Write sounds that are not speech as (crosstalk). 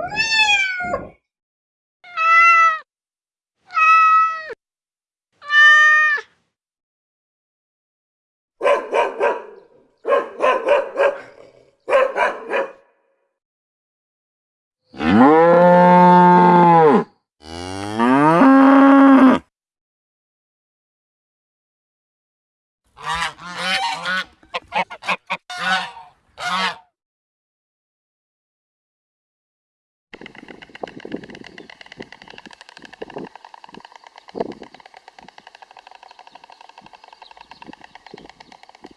Whee! (laughs)